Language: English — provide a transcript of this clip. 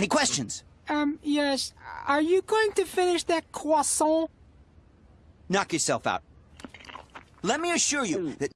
Any questions? Um, yes. Are you going to finish that croissant? Knock yourself out. Let me assure you that